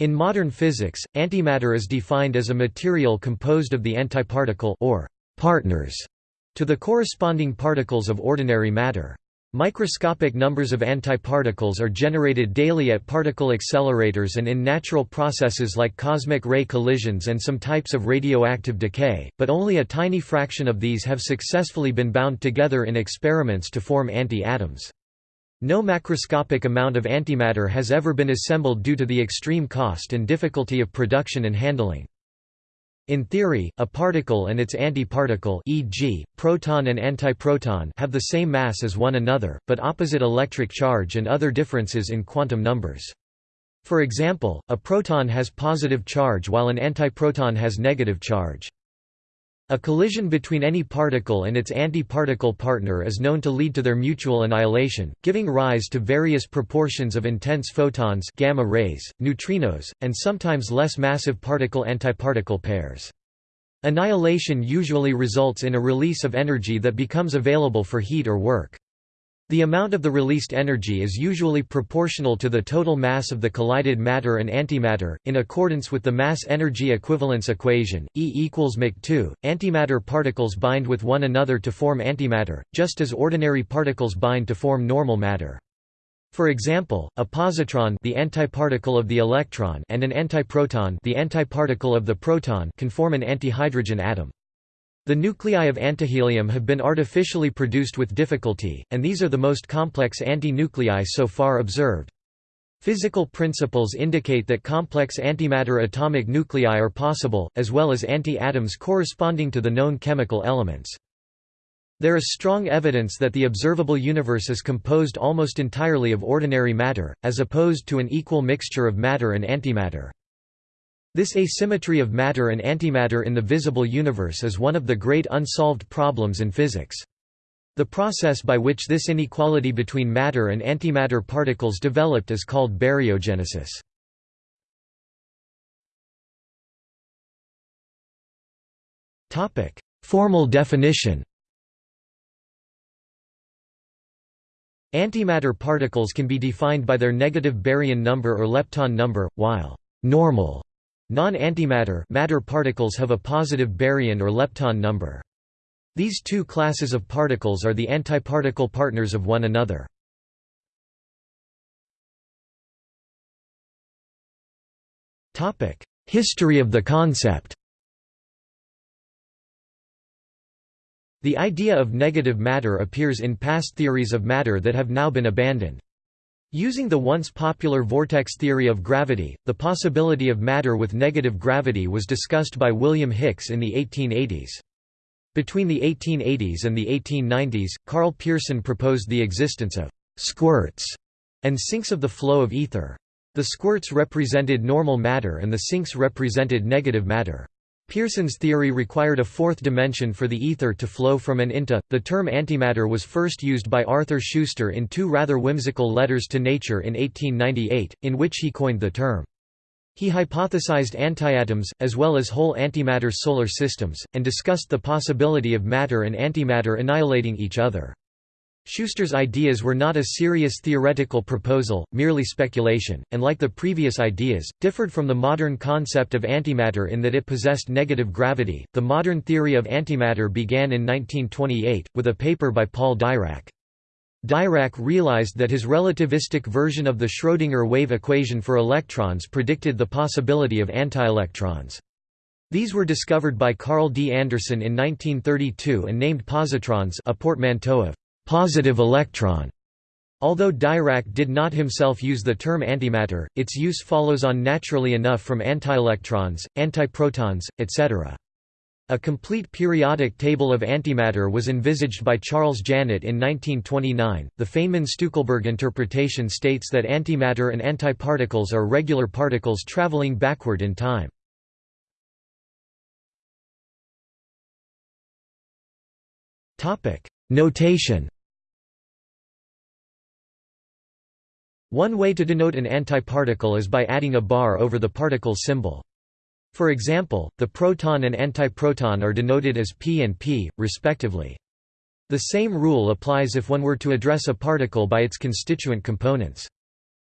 In modern physics, antimatter is defined as a material composed of the antiparticle or partners to the corresponding particles of ordinary matter. Microscopic numbers of antiparticles are generated daily at particle accelerators and in natural processes like cosmic ray collisions and some types of radioactive decay, but only a tiny fraction of these have successfully been bound together in experiments to form anti-atoms. No macroscopic amount of antimatter has ever been assembled due to the extreme cost and difficulty of production and handling. In theory, a particle and its antiparticle e.g., proton and antiproton have the same mass as one another, but opposite electric charge and other differences in quantum numbers. For example, a proton has positive charge while an antiproton has negative charge. A collision between any particle and its antiparticle partner is known to lead to their mutual annihilation, giving rise to various proportions of intense photons gamma rays, neutrinos, and sometimes less massive particle-antiparticle pairs. Annihilation usually results in a release of energy that becomes available for heat or work. The amount of the released energy is usually proportional to the total mass of the collided matter and antimatter, in accordance with the mass-energy equivalence equation, E equals mc2. Antimatter particles bind with one another to form antimatter, just as ordinary particles bind to form normal matter. For example, a positron the antiparticle of the electron and an antiproton the antiparticle of the proton can form an antihydrogen atom. The nuclei of antihelium have been artificially produced with difficulty, and these are the most complex anti-nuclei so far observed. Physical principles indicate that complex antimatter atomic nuclei are possible, as well as anti-atoms corresponding to the known chemical elements. There is strong evidence that the observable universe is composed almost entirely of ordinary matter, as opposed to an equal mixture of matter and antimatter. This asymmetry of matter and antimatter in the visible universe is one of the great unsolved problems in physics. The process by which this inequality between matter and antimatter particles developed is called baryogenesis. Formal definition Antimatter particles can be defined by their negative baryon number or lepton number, while normal Non-antimatter matter particles have a positive baryon or lepton number. These two classes of particles are the antiparticle partners of one another. History of the concept The idea of negative matter appears in past theories of matter that have now been abandoned. Using the once popular vortex theory of gravity, the possibility of matter with negative gravity was discussed by William Hicks in the 1880s. Between the 1880s and the 1890s, Karl Pearson proposed the existence of «squirts» and sinks of the flow of ether. The squirts represented normal matter and the sinks represented negative matter. Pearson's theory required a fourth dimension for the ether to flow from and into. The term antimatter was first used by Arthur Schuster in two rather whimsical letters to Nature in 1898, in which he coined the term. He hypothesized antiatoms, as well as whole antimatter solar systems, and discussed the possibility of matter and antimatter annihilating each other. Schuster's ideas were not a serious theoretical proposal, merely speculation, and like the previous ideas, differed from the modern concept of antimatter in that it possessed negative gravity. The modern theory of antimatter began in 1928, with a paper by Paul Dirac. Dirac realized that his relativistic version of the Schrödinger wave equation for electrons predicted the possibility of antielectrons. These were discovered by Carl D. Anderson in 1932 and named positrons a portmanteau of positive electron. Although Dirac did not himself use the term antimatter, its use follows on naturally enough from antielectrons, antiprotons, etc. A complete periodic table of antimatter was envisaged by Charles Janet in 1929. The Feynman-Stueckelberg interpretation states that antimatter and antiparticles are regular particles traveling backward in time. Topic: Notation One way to denote an antiparticle is by adding a bar over the particle symbol. For example, the proton and antiproton are denoted as p and p, respectively. The same rule applies if one were to address a particle by its constituent components.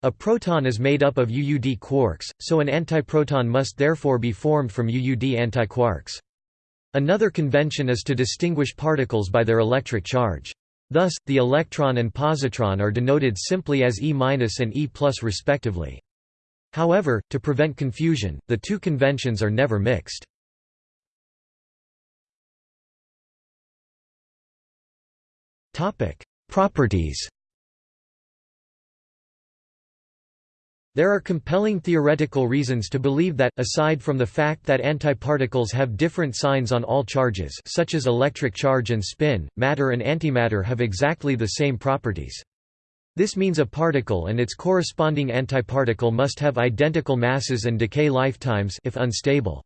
A proton is made up of UUD quarks, so an antiproton must therefore be formed from UUD antiquarks. Another convention is to distinguish particles by their electric charge. Thus, the electron and positron are denoted simply as E- and E respectively. However, to prevent confusion, the two conventions are never mixed. Properties There are compelling theoretical reasons to believe that, aside from the fact that antiparticles have different signs on all charges such as electric charge and spin, matter and antimatter have exactly the same properties. This means a particle and its corresponding antiparticle must have identical masses and decay lifetimes if unstable.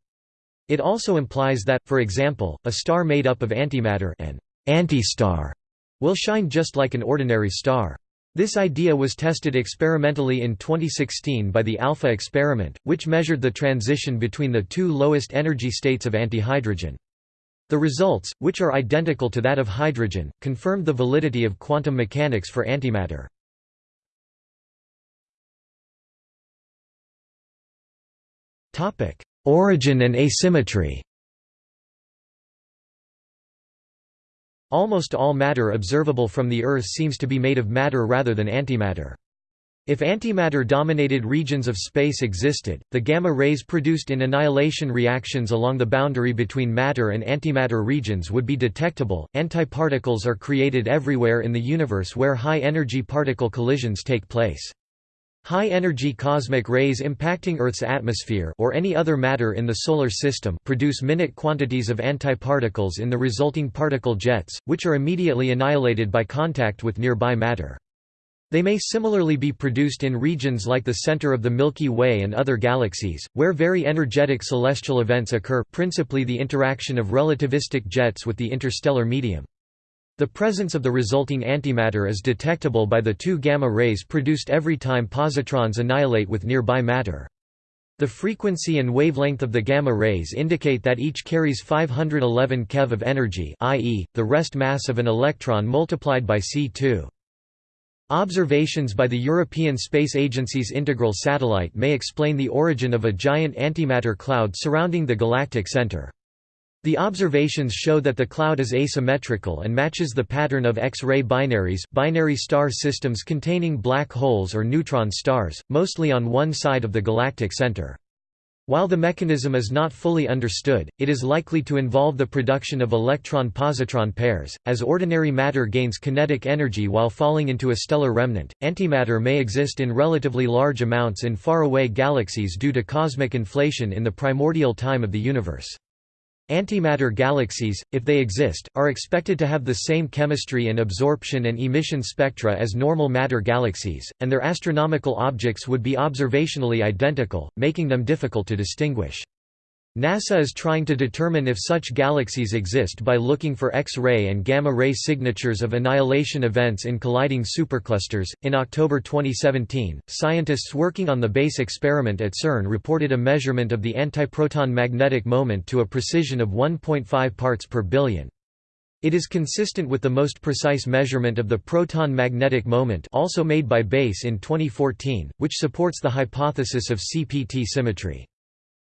It also implies that, for example, a star made up of antimatter an anti-star will shine just like an ordinary star. This idea was tested experimentally in 2016 by the ALPHA experiment, which measured the transition between the two lowest energy states of antihydrogen. The results, which are identical to that of hydrogen, confirmed the validity of quantum mechanics for antimatter. Origin and asymmetry Almost all matter observable from the Earth seems to be made of matter rather than antimatter. If antimatter-dominated regions of space existed, the gamma rays produced in annihilation reactions along the boundary between matter and antimatter regions would be detectable. Antiparticles are created everywhere in the universe where high-energy particle collisions take place. High-energy cosmic rays impacting Earth's atmosphere or any other matter in the Solar System produce minute quantities of antiparticles in the resulting particle jets, which are immediately annihilated by contact with nearby matter. They may similarly be produced in regions like the center of the Milky Way and other galaxies, where very energetic celestial events occur principally the interaction of relativistic jets with the interstellar medium. The presence of the resulting antimatter is detectable by the two gamma rays produced every time positrons annihilate with nearby matter. The frequency and wavelength of the gamma rays indicate that each carries 511 keV of energy i.e., the rest mass of an electron multiplied by c2. Observations by the European Space Agency's integral satellite may explain the origin of a giant antimatter cloud surrounding the galactic center. The observations show that the cloud is asymmetrical and matches the pattern of X-ray binaries binary star systems containing black holes or neutron stars, mostly on one side of the galactic center. While the mechanism is not fully understood, it is likely to involve the production of electron-positron pairs. As ordinary matter gains kinetic energy while falling into a stellar remnant, antimatter may exist in relatively large amounts in faraway galaxies due to cosmic inflation in the primordial time of the universe. Antimatter galaxies, if they exist, are expected to have the same chemistry and absorption and emission spectra as normal matter galaxies, and their astronomical objects would be observationally identical, making them difficult to distinguish. NASA is trying to determine if such galaxies exist by looking for X-ray and gamma-ray signatures of annihilation events in colliding superclusters. In October 2017, scientists working on the BASE experiment at CERN reported a measurement of the antiproton magnetic moment to a precision of 1.5 parts per billion. It is consistent with the most precise measurement of the proton magnetic moment also made by BASE in 2014, which supports the hypothesis of CPT symmetry.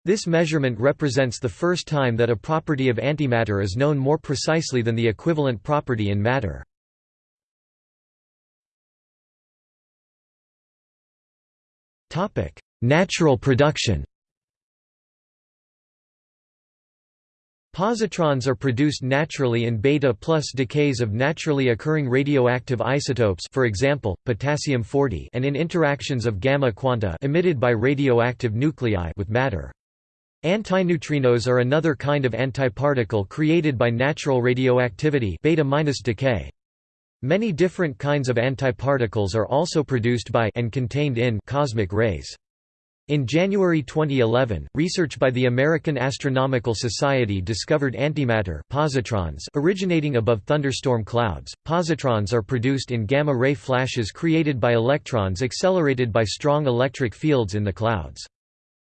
This measurement represents the first time that a property of antimatter is known more precisely than the equivalent property in matter. Natural production Positrons are produced naturally in beta plus decays of naturally occurring radioactive isotopes for example, potassium-40 and in interactions of gamma quanta emitted by radioactive nuclei with matter. Antineutrinos are another kind of antiparticle created by natural radioactivity beta decay. Many different kinds of antiparticles are also produced by and contained in cosmic rays. In January 2011, research by the American Astronomical Society discovered antimatter positrons originating above thunderstorm clouds. Positrons are produced in gamma ray flashes created by electrons accelerated by strong electric fields in the clouds.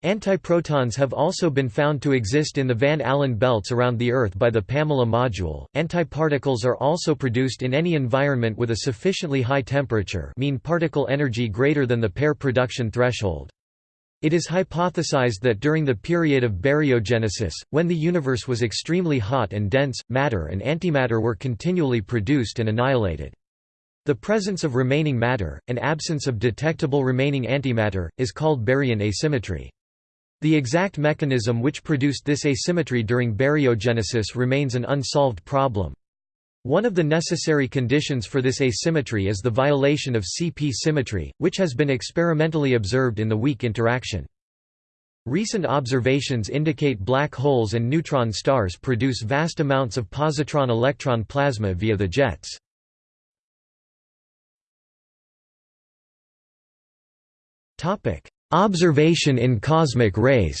Antiprotons have also been found to exist in the Van Allen belts around the Earth by the Pamela module. Antiparticles are also produced in any environment with a sufficiently high temperature, mean particle energy greater than the pair production threshold. It is hypothesized that during the period of baryogenesis, when the universe was extremely hot and dense, matter and antimatter were continually produced and annihilated. The presence of remaining matter, and absence of detectable remaining antimatter, is called baryon asymmetry. The exact mechanism which produced this asymmetry during baryogenesis remains an unsolved problem. One of the necessary conditions for this asymmetry is the violation of CP symmetry, which has been experimentally observed in the weak interaction. Recent observations indicate black holes and neutron stars produce vast amounts of positron-electron plasma via the jets. Observation in cosmic rays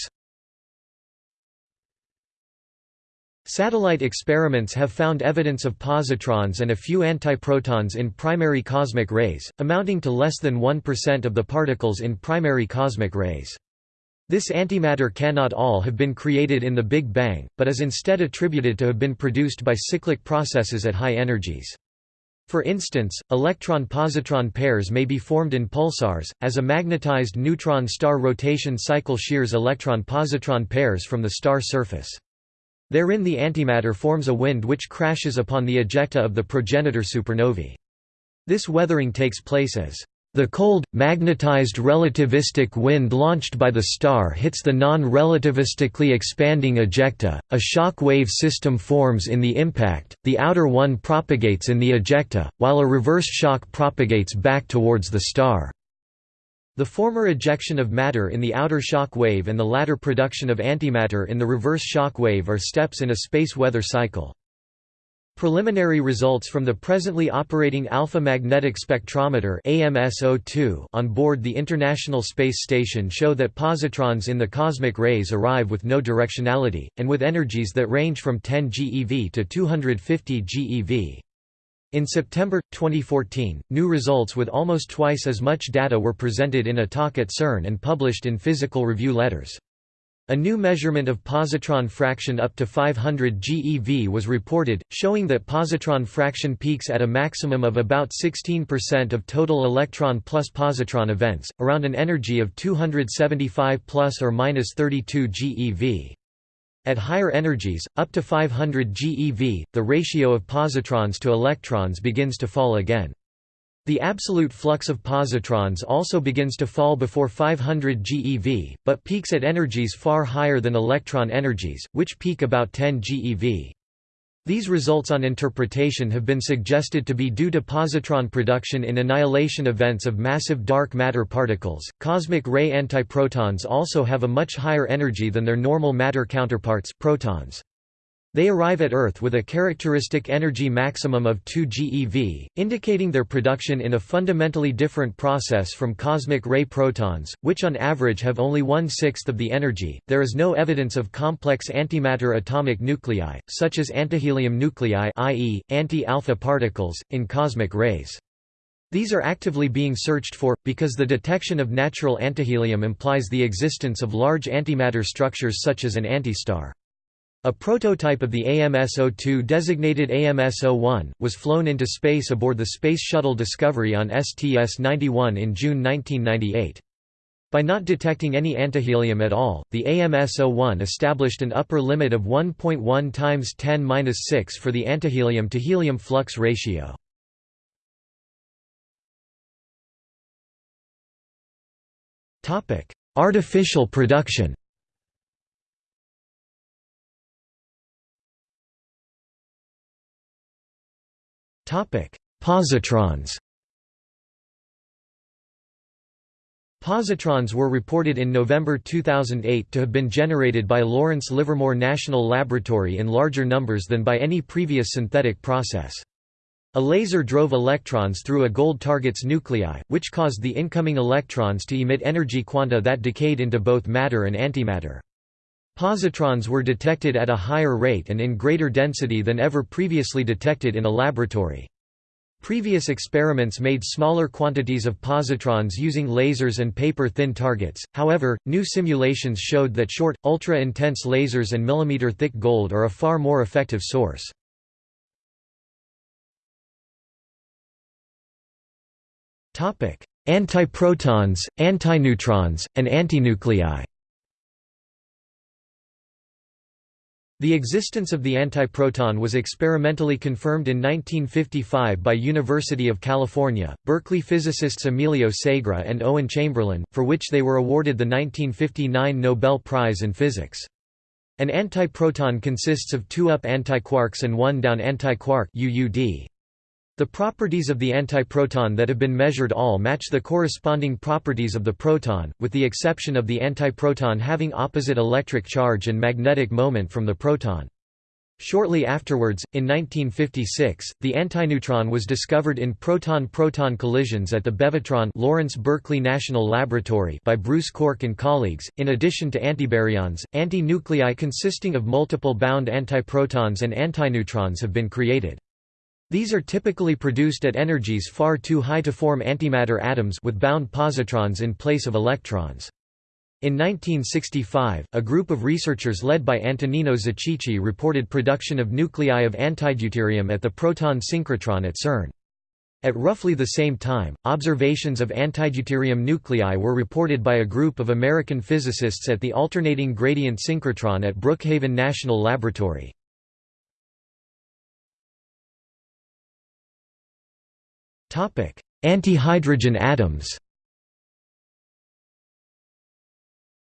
Satellite experiments have found evidence of positrons and a few antiprotons in primary cosmic rays, amounting to less than 1% of the particles in primary cosmic rays. This antimatter cannot all have been created in the Big Bang, but is instead attributed to have been produced by cyclic processes at high energies. For instance, electron-positron pairs may be formed in pulsars, as a magnetized neutron star rotation cycle shears electron-positron pairs from the star surface. Therein the antimatter forms a wind which crashes upon the ejecta of the progenitor supernovae. This weathering takes place as the cold, magnetized relativistic wind launched by the star hits the non-relativistically expanding ejecta, a shock wave system forms in the impact, the outer one propagates in the ejecta, while a reverse shock propagates back towards the star. The former ejection of matter in the outer shock wave and the latter production of antimatter in the reverse shock wave are steps in a space weather cycle. Preliminary results from the presently operating Alpha Magnetic Spectrometer on board the International Space Station show that positrons in the cosmic rays arrive with no directionality, and with energies that range from 10 GeV to 250 GeV. In September, 2014, new results with almost twice as much data were presented in a talk at CERN and published in Physical Review Letters. A new measurement of positron fraction up to 500 GeV was reported, showing that positron fraction peaks at a maximum of about 16% of total electron plus positron events, around an energy of 275 plus or minus 32 GeV. At higher energies, up to 500 GeV, the ratio of positrons to electrons begins to fall again. The absolute flux of positrons also begins to fall before 500 GeV, but peaks at energies far higher than electron energies, which peak about 10 GeV. These results on interpretation have been suggested to be due to positron production in annihilation events of massive dark matter particles. Cosmic ray antiprotons also have a much higher energy than their normal matter counterparts, protons. They arrive at Earth with a characteristic energy maximum of 2 GeV, indicating their production in a fundamentally different process from cosmic ray protons, which on average have only one-sixth of the energy. There is no evidence of complex antimatter atomic nuclei, such as antihelium nuclei i.e., anti-alpha particles, in cosmic rays. These are actively being searched for, because the detection of natural antihelium implies the existence of large antimatter structures such as an antistar. A prototype of the AMS-02 designated AMS-01, was flown into space aboard the Space Shuttle Discovery on STS-91 in June 1998. By not detecting any antihelium at all, the AMS-01 established an upper limit of 1.1 times 10^-6 for the antihelium to helium flux ratio. Artificial production Positrons Positrons were reported in November 2008 to have been generated by Lawrence Livermore National Laboratory in larger numbers than by any previous synthetic process. A laser drove electrons through a gold target's nuclei, which caused the incoming electrons to emit energy quanta that decayed into both matter and antimatter. Positrons were detected at a higher rate and in greater density than ever previously detected in a laboratory. Previous experiments made smaller quantities of positrons using lasers and paper-thin targets, however, new simulations showed that short, ultra-intense lasers and millimeter-thick gold are a far more effective source. Antiprotons, antineutrons, and antinuclei The existence of the antiproton was experimentally confirmed in 1955 by University of California, Berkeley physicists Emilio Segre and Owen Chamberlain, for which they were awarded the 1959 Nobel Prize in Physics. An antiproton consists of two up antiquarks and one down antiquark UUD. The properties of the antiproton that have been measured all match the corresponding properties of the proton, with the exception of the antiproton having opposite electric charge and magnetic moment from the proton. Shortly afterwards, in 1956, the antineutron was discovered in proton-proton collisions at the Bevatron Lawrence Berkeley National Laboratory by Bruce Cork and colleagues. In addition to antibaryons, antinuclei consisting of multiple bound antiprotons and antineutrons have been created. These are typically produced at energies far too high to form antimatter atoms with bound positrons in place of electrons. In 1965, a group of researchers led by Antonino Zichichi reported production of nuclei of antideuterium at the proton synchrotron at CERN. At roughly the same time, observations of antideuterium nuclei were reported by a group of American physicists at the alternating gradient synchrotron at Brookhaven National Laboratory. Antihydrogen atoms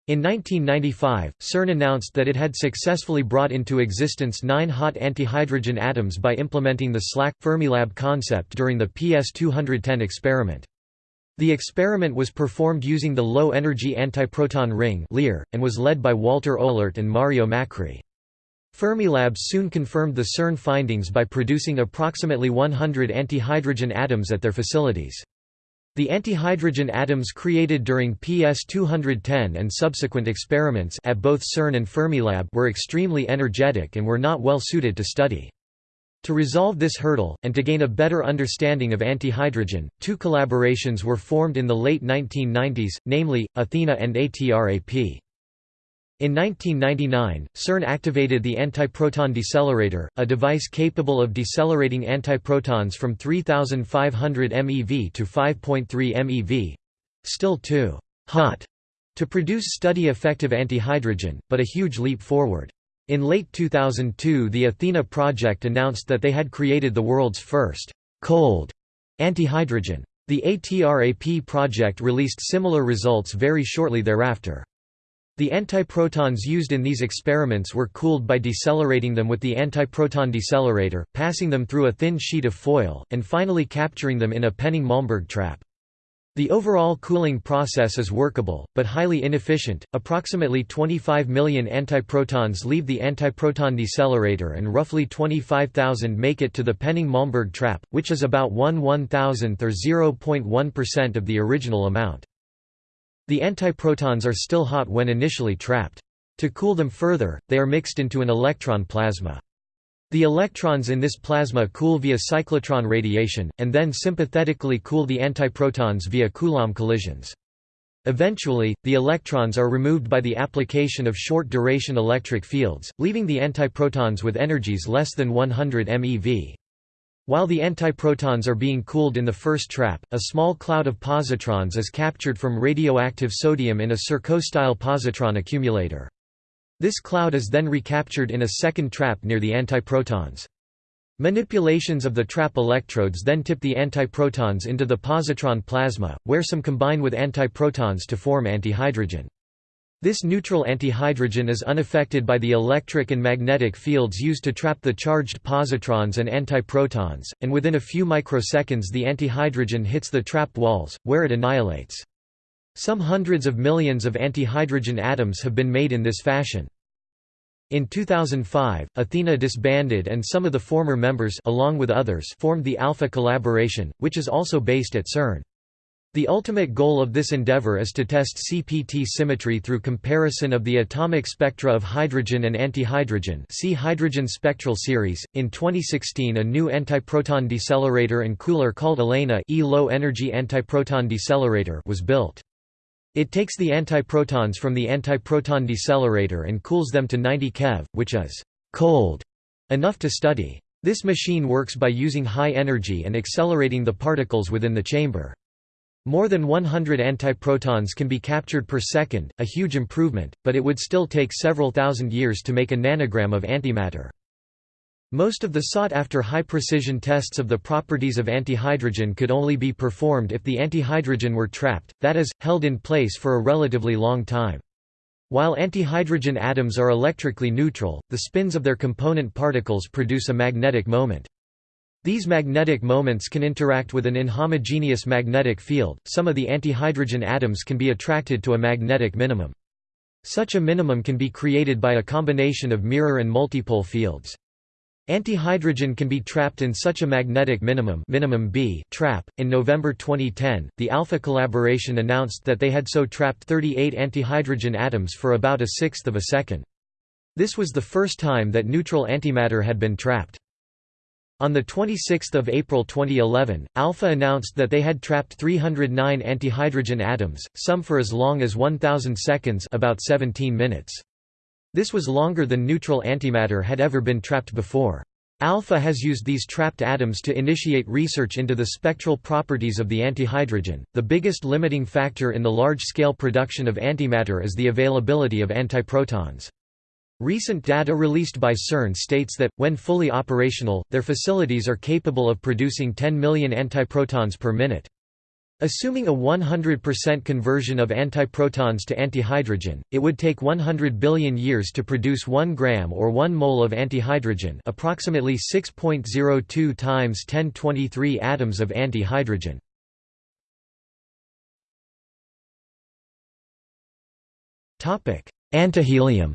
In 1995, CERN announced that it had successfully brought into existence nine hot antihydrogen atoms by implementing the SLAC Fermilab concept during the PS210 experiment. The experiment was performed using the low-energy antiproton ring and was led by Walter Oelert and Mario Macri. Fermilab soon confirmed the CERN findings by producing approximately 100 antihydrogen atoms at their facilities. The antihydrogen atoms created during PS210 and subsequent experiments at both CERN and Fermilab were extremely energetic and were not well suited to study. To resolve this hurdle, and to gain a better understanding of antihydrogen, two collaborations were formed in the late 1990s, namely, Athena and ATRAP. In 1999, CERN activated the antiproton decelerator, a device capable of decelerating antiprotons from 3500 MeV to 5.3 MeV—still too hot to produce study-effective antihydrogen, but a huge leap forward. In late 2002 the Athena project announced that they had created the world's first cold antihydrogen. The ATRAP project released similar results very shortly thereafter. The antiprotons used in these experiments were cooled by decelerating them with the antiproton decelerator, passing them through a thin sheet of foil, and finally capturing them in a Penning-Malmberg trap. The overall cooling process is workable, but highly inefficient. Approximately 25 million antiprotons leave the antiproton decelerator and roughly 25,000 make it to the Penning-Malmberg trap, which is about 1 1,000th or 0.1% of the original amount. The antiprotons are still hot when initially trapped. To cool them further, they are mixed into an electron plasma. The electrons in this plasma cool via cyclotron radiation, and then sympathetically cool the antiprotons via Coulomb collisions. Eventually, the electrons are removed by the application of short-duration electric fields, leaving the antiprotons with energies less than 100 MeV. While the antiprotons are being cooled in the first trap, a small cloud of positrons is captured from radioactive sodium in a Surko-style positron accumulator. This cloud is then recaptured in a second trap near the antiprotons. Manipulations of the trap electrodes then tip the antiprotons into the positron plasma, where some combine with antiprotons to form antihydrogen. This neutral antihydrogen is unaffected by the electric and magnetic fields used to trap the charged positrons and antiprotons, and within a few microseconds the antihydrogen hits the trap walls, where it annihilates. Some hundreds of millions of antihydrogen atoms have been made in this fashion. In 2005, Athena disbanded and some of the former members along with others formed the Alpha Collaboration, which is also based at CERN. The ultimate goal of this endeavor is to test CPT symmetry through comparison of the atomic spectra of hydrogen and antihydrogen see Hydrogen Spectral Series. In 2016 a new antiproton decelerator and cooler called ELENA e low energy antiproton decelerator was built. It takes the antiprotons from the antiproton decelerator and cools them to 90 keV, which is cold enough to study. This machine works by using high energy and accelerating the particles within the chamber. More than 100 antiprotons can be captured per second, a huge improvement, but it would still take several thousand years to make a nanogram of antimatter. Most of the sought-after high-precision tests of the properties of antihydrogen could only be performed if the antihydrogen were trapped, that is, held in place for a relatively long time. While antihydrogen atoms are electrically neutral, the spins of their component particles produce a magnetic moment. These magnetic moments can interact with an inhomogeneous magnetic field, some of the antihydrogen atoms can be attracted to a magnetic minimum. Such a minimum can be created by a combination of mirror and multipole fields. Antihydrogen can be trapped in such a magnetic minimum, minimum B trap. In November 2010, the Alpha collaboration announced that they had so trapped 38 antihydrogen atoms for about a sixth of a second. This was the first time that neutral antimatter had been trapped. On 26 April 2011, Alpha announced that they had trapped 309 antihydrogen atoms, some for as long as 1000 seconds about 17 minutes. This was longer than neutral antimatter had ever been trapped before. Alpha has used these trapped atoms to initiate research into the spectral properties of the antihydrogen. The biggest limiting factor in the large-scale production of antimatter is the availability of antiprotons. Recent data released by CERN states that, when fully operational, their facilities are capable of producing 10 million antiprotons per minute. Assuming a 100% conversion of antiprotons to antihydrogen, it would take 100 billion years to produce 1 gram or 1 mole of antihydrogen approximately 6.02 times 1023 atoms of antihydrogen. Antihelium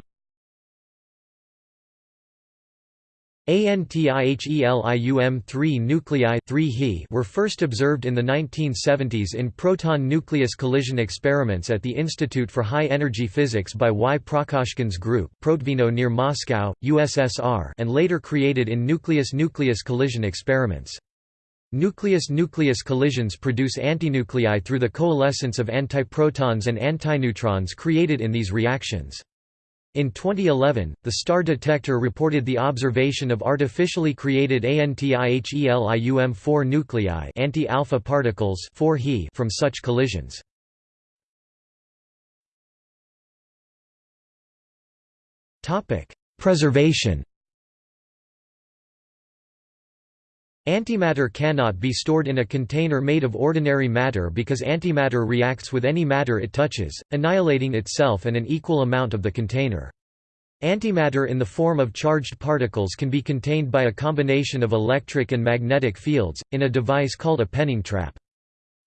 Antihelium-3 nuclei 3 He were first observed in the 1970s in proton-nucleus collision experiments at the Institute for High Energy Physics by Y. Prokoshkin's group Protvino near Moscow, USSR and later created in nucleus-nucleus collision experiments. Nucleus-nucleus collisions produce antinuclei through the coalescence of antiprotons and antineutrons created in these reactions. In 2011, the STAR detector reported the observation of artificially created ANTIHELIUM-4 nuclei anti-alpha particles 4 He from such collisions. Topic: Preservation Antimatter cannot be stored in a container made of ordinary matter because antimatter reacts with any matter it touches, annihilating itself and an equal amount of the container. Antimatter in the form of charged particles can be contained by a combination of electric and magnetic fields, in a device called a Penning trap.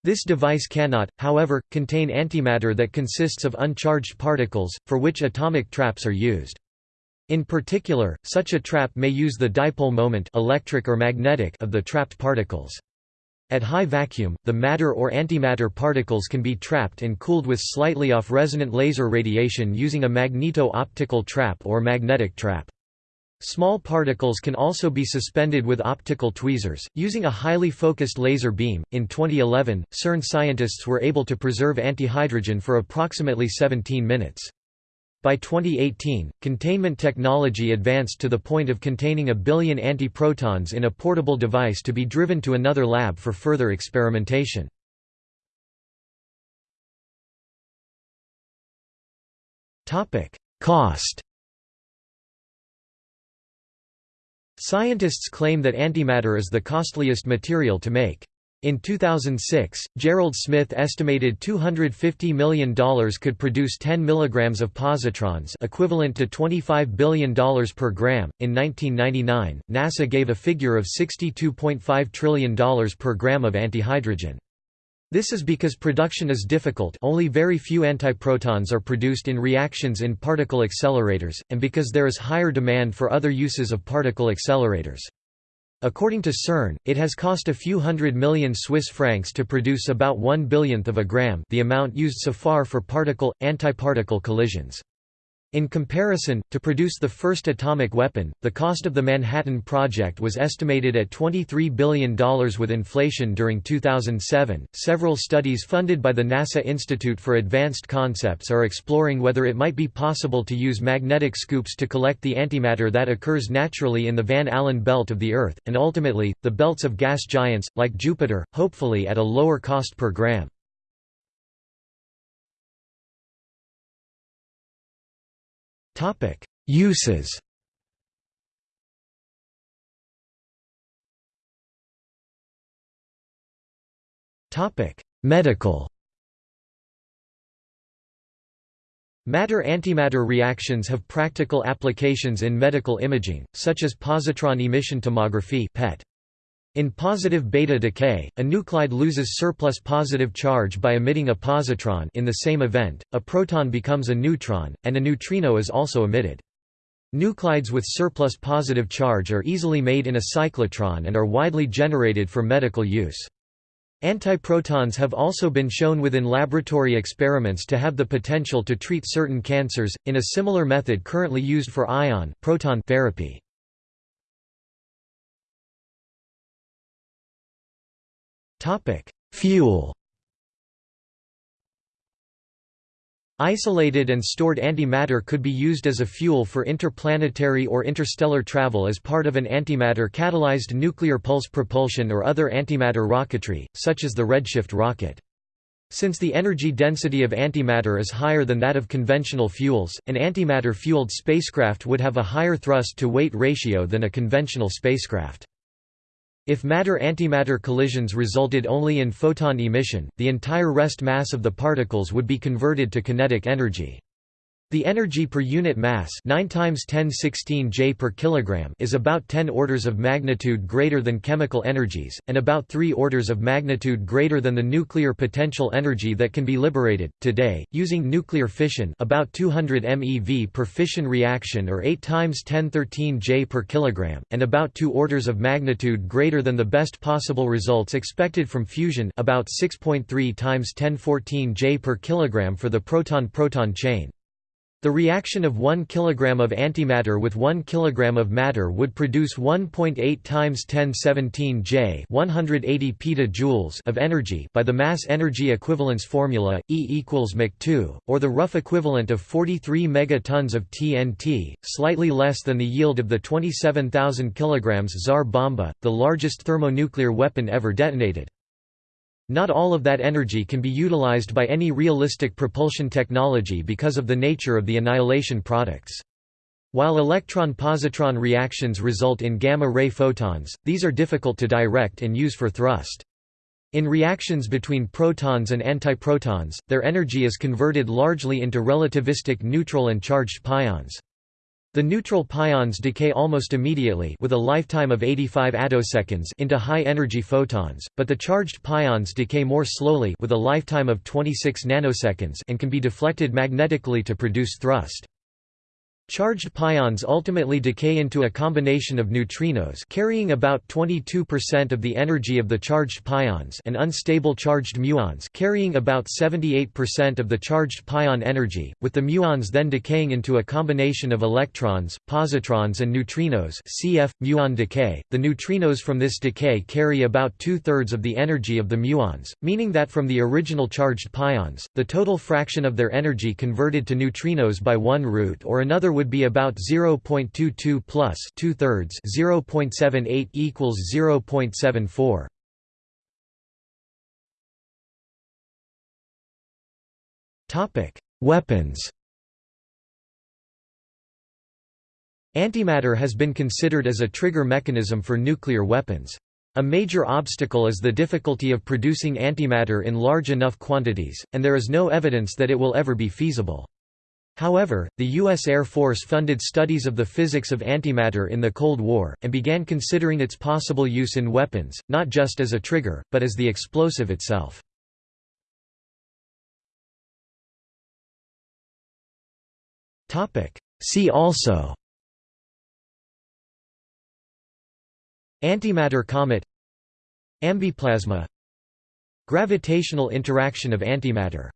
This device cannot, however, contain antimatter that consists of uncharged particles, for which atomic traps are used. In particular, such a trap may use the dipole moment electric or magnetic of the trapped particles. At high vacuum, the matter or antimatter particles can be trapped and cooled with slightly off-resonant laser radiation using a magneto-optical trap or magnetic trap. Small particles can also be suspended with optical tweezers, using a highly focused laser beam. In 2011, CERN scientists were able to preserve antihydrogen for approximately 17 minutes. By 2018, containment technology advanced to the point of containing a billion antiprotons in a portable device to be driven to another lab for further experimentation. Cost Scientists claim that antimatter is the costliest material to make. In 2006, Gerald Smith estimated $250 million could produce 10 mg of positrons equivalent to $25 billion per gram. In 1999, NASA gave a figure of $62.5 trillion per gram of antihydrogen. This is because production is difficult only very few antiprotons are produced in reactions in particle accelerators, and because there is higher demand for other uses of particle accelerators. According to CERN, it has cost a few hundred million Swiss francs to produce about one billionth of a gram the amount used so far for particle-antiparticle collisions. In comparison, to produce the first atomic weapon, the cost of the Manhattan Project was estimated at $23 billion with inflation during 2007. Several studies funded by the NASA Institute for Advanced Concepts are exploring whether it might be possible to use magnetic scoops to collect the antimatter that occurs naturally in the Van Allen belt of the Earth, and ultimately, the belts of gas giants, like Jupiter, hopefully at a lower cost per gram. Topic: Uses. Topic: Medical. Matter-antimatter reactions have practical applications in medical imaging, such as positron emission tomography (PET). In positive beta decay, a nuclide loses surplus positive charge by emitting a positron in the same event, a proton becomes a neutron, and a neutrino is also emitted. Nuclides with surplus positive charge are easily made in a cyclotron and are widely generated for medical use. Antiprotons have also been shown within laboratory experiments to have the potential to treat certain cancers, in a similar method currently used for ion proton therapy. Topic: Fuel. Isolated and stored antimatter could be used as a fuel for interplanetary or interstellar travel as part of an antimatter-catalyzed nuclear pulse propulsion or other antimatter rocketry, such as the Redshift rocket. Since the energy density of antimatter is higher than that of conventional fuels, an antimatter-fueled spacecraft would have a higher thrust-to-weight ratio than a conventional spacecraft. If matter-antimatter collisions resulted only in photon emission, the entire rest mass of the particles would be converted to kinetic energy. The energy per unit mass 9 times 1016 J per kilogram is about 10 orders of magnitude greater than chemical energies, and about 3 orders of magnitude greater than the nuclear potential energy that can be liberated. Today, using nuclear fission about 200 MeV per fission reaction or 8 times 1013 J per kilogram, and about 2 orders of magnitude greater than the best possible results expected from fusion about 6.3 times 1014 J per kilogram for the proton-proton chain. The reaction of 1 kg of antimatter with 1 kg of matter would produce 1.8 times 1017 J 180 petajoules of energy by the mass energy equivalence formula E equals Mach2, or the rough equivalent of 43 megatons of TNT, slightly less than the yield of the 27,000 kg Tsar Bomba, the largest thermonuclear weapon ever detonated. Not all of that energy can be utilized by any realistic propulsion technology because of the nature of the annihilation products. While electron-positron reactions result in gamma-ray photons, these are difficult to direct and use for thrust. In reactions between protons and antiprotons, their energy is converted largely into relativistic neutral and charged pions. The neutral pions decay almost immediately with a lifetime of 85 attoseconds into high-energy photons, but the charged pions decay more slowly with a lifetime of 26 nanoseconds and can be deflected magnetically to produce thrust. Charged pions ultimately decay into a combination of neutrinos carrying about 22% of the energy of the charged pions and unstable charged muons carrying about 78% of the charged pion energy, with the muons then decaying into a combination of electrons, positrons and neutrinos cf. muon decay. The neutrinos from this decay carry about two-thirds of the energy of the muons, meaning that from the original charged pions, the total fraction of their energy converted to neutrinos by one route or another would be about 0.22 plus two thirds 0.78 equals 0.74. Topic: Weapons. Antimatter has been considered as a trigger mechanism for nuclear weapons. A major obstacle is the difficulty of producing antimatter in large enough quantities, and there is no evidence that it will ever be feasible. However, the U.S. Air Force funded studies of the physics of antimatter in the Cold War, and began considering its possible use in weapons, not just as a trigger, but as the explosive itself. See also Antimatter comet Ambiplasma Gravitational interaction of antimatter